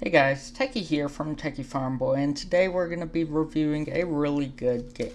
Hey guys, Techie here from Techie Farm Boy, and today we're going to be reviewing a really good game.